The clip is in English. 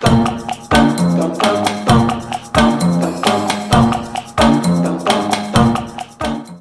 Bye.